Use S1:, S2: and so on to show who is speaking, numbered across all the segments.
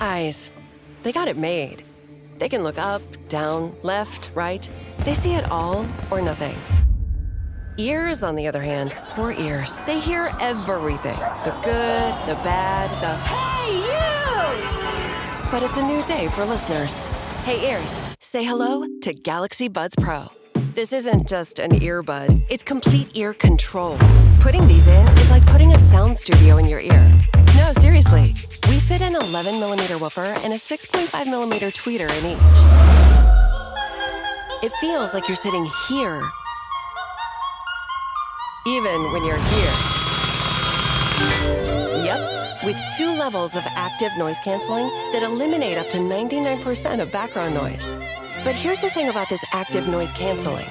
S1: Eyes. They got it made. They can look up, down, left, right. They see it all or nothing. Ears, on the other hand, poor ears. They hear everything the good, the bad, the
S2: Hey, you!
S1: But it's a new day for listeners. Hey, ears, say hello to Galaxy Buds Pro. This isn't just an earbud, it's complete ear control. Putting these in is like putting a sound studio in your ear. Seriously. We fit an 11 millimeter woofer and a 6.5 millimeter tweeter in each. It feels like you're sitting here, even when you're here. Yep, with two levels of active noise canceling that eliminate up to 99% of background noise. But here's the thing about this active noise canceling.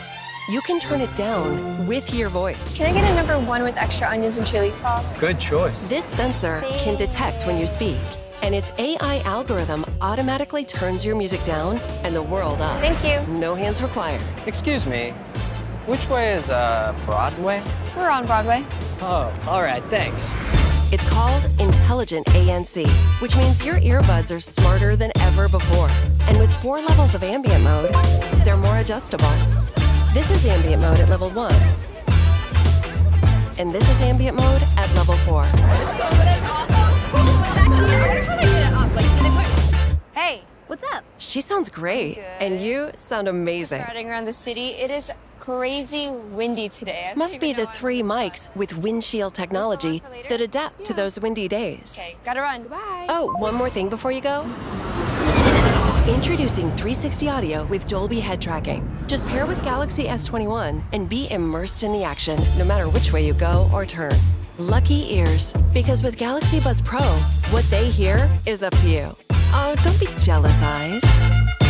S1: You can turn it down with your voice.
S2: Can I get a number one with extra onions and chili sauce?
S3: Good choice.
S1: This sensor can detect when you speak, and its AI algorithm automatically turns your music down and the world up.
S2: Thank you.
S1: No hands required.
S3: Excuse me. Which way is uh Broadway?
S2: We're on Broadway.
S3: Oh, all right, thanks.
S1: It's called Intelligent ANC, which means your earbuds are smarter than ever before. And with four levels of ambient mode, they're more adjustable. This is ambient mode at level one. And this is ambient mode at level four.
S2: Hey, what's up?
S1: She sounds great, and you sound amazing.
S2: Riding around the city. It is crazy windy today. I
S1: Must be the three
S2: what-
S1: mics with windshield technology that adapt to those windy days.
S2: Okay, gotta run. Goodbye.
S1: Oh, one more thing before you go. Introducing 360 audio with Dolby head tracking. Just pair with Galaxy S21 and be immersed in the action no matter which way you go or turn. Lucky ears, because with Galaxy Buds Pro, what they hear is up to you. Oh, don't be jealous, eyes.